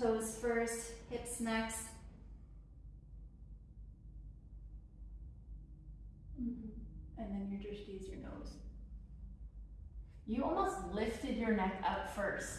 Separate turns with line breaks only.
Toes first, hips next. Mm-hmm.
And then you just use your nose.
You almost lifted your neck up first.